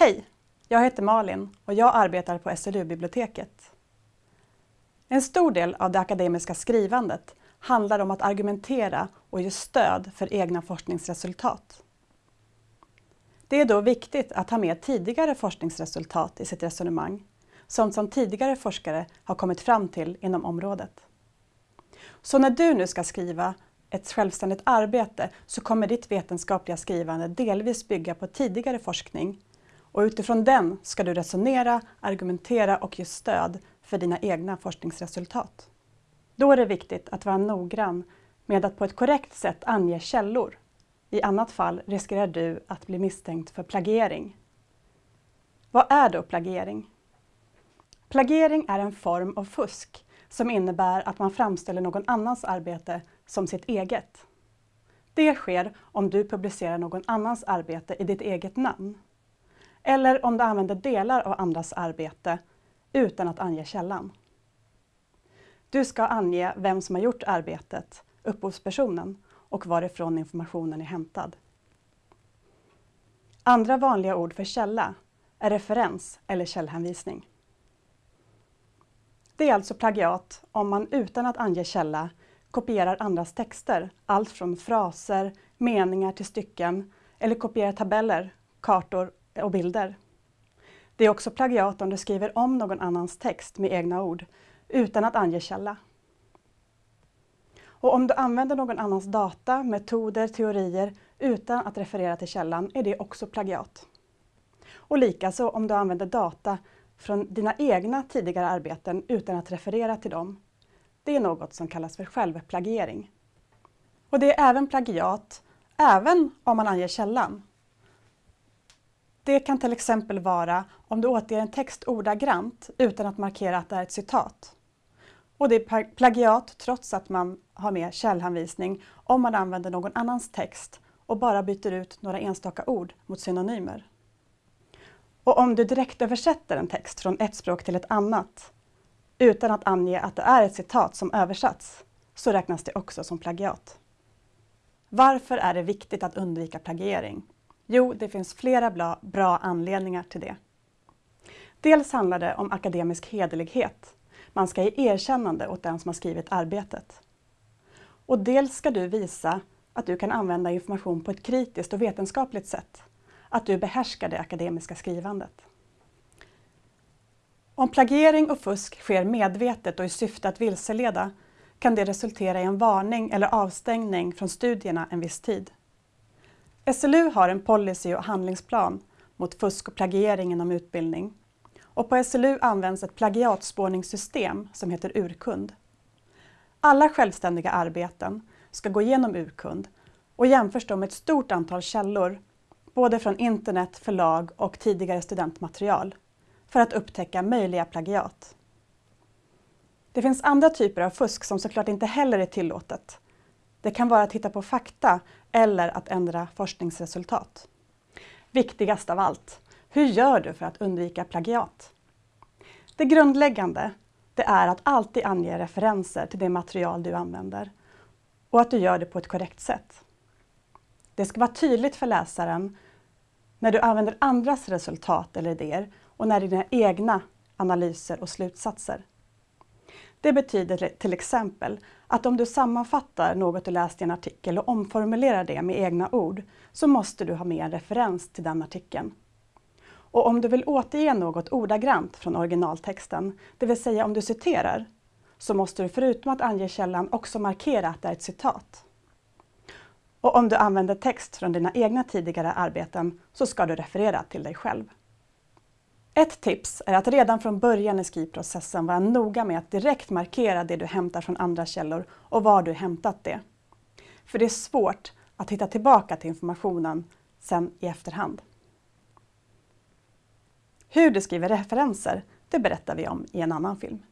Hej! Jag heter Malin och jag arbetar på SLU-biblioteket. En stor del av det akademiska skrivandet handlar om att argumentera och ge stöd för egna forskningsresultat. Det är då viktigt att ha med tidigare forskningsresultat i sitt resonemang, sånt som tidigare forskare har kommit fram till inom området. Så när du nu ska skriva ett självständigt arbete så kommer ditt vetenskapliga skrivande delvis bygga på tidigare forskning och utifrån den ska du resonera, argumentera och ge stöd för dina egna forskningsresultat. Då är det viktigt att vara noggrann med att på ett korrekt sätt ange källor. I annat fall riskerar du att bli misstänkt för plagiering. Vad är då plagiering? Plagiering är en form av fusk som innebär att man framställer någon annans arbete som sitt eget. Det sker om du publicerar någon annans arbete i ditt eget namn. Eller om du använder delar av andras arbete utan att ange källan. Du ska ange vem som har gjort arbetet, upphovspersonen, och varifrån informationen är hämtad. Andra vanliga ord för källa är referens eller källhänvisning. Det är alltså plagiat om man utan att ange källa kopierar andras texter, allt från fraser, meningar till stycken, eller kopierar tabeller, kartor och bilder. Det är också plagiat om du skriver om någon annans text med egna ord, utan att ange källa. Och om du använder någon annans data, metoder, teorier utan att referera till källan är det också plagiat. Och likaså om du använder data från dina egna tidigare arbeten utan att referera till dem. Det är något som kallas för självplagiering. Och det är även plagiat, även om man anger källan. Det kan till exempel vara om du återger en text ordagrant utan att markera att det är ett citat. Och det är plagiat trots att man har med källhänvisning om man använder någon annans text och bara byter ut några enstaka ord mot synonymer. Och om du direkt översätter en text från ett språk till ett annat utan att ange att det är ett citat som översatts så räknas det också som plagiat. Varför är det viktigt att undvika plagiering? Jo, det finns flera bra, bra anledningar till det. Dels handlar det om akademisk hederlighet. Man ska ge erkännande åt den som har skrivit arbetet. Och dels ska du visa att du kan använda information på ett kritiskt och vetenskapligt sätt. Att du behärskar det akademiska skrivandet. Om plagiering och fusk sker medvetet och i syfte att vilseleda kan det resultera i en varning eller avstängning från studierna en viss tid. SLU har en policy och handlingsplan mot fusk och plagiering inom utbildning. Och på SLU används ett plagiatspårningssystem som heter Urkund. Alla självständiga arbeten ska gå igenom Urkund och jämförs då med ett stort antal källor, både från internet, förlag och tidigare studentmaterial, för att upptäcka möjliga plagiat. Det finns andra typer av fusk som såklart inte heller är tillåtet. Det kan vara att hitta på fakta eller att ändra forskningsresultat. Viktigast av allt, hur gör du för att undvika plagiat? Det grundläggande det är att alltid ange referenser till det material du använder och att du gör det på ett korrekt sätt. Det ska vara tydligt för läsaren när du använder andras resultat eller idéer och när dina egna analyser och slutsatser. Det betyder till exempel att om du sammanfattar något du läst i en artikel och omformulerar det med egna ord så måste du ha med en referens till den artikeln. Och om du vill återge något ordagrant från originaltexten, det vill säga om du citerar, så måste du förutom att ange källan också markera att det är ett citat. Och om du använder text från dina egna tidigare arbeten så ska du referera till dig själv. Ett tips är att redan från början i skrivprocessen vara noga med att direkt markera det du hämtar från andra källor och var du hämtat det. För det är svårt att hitta tillbaka till informationen sen i efterhand. Hur du skriver referenser, det berättar vi om i en annan film.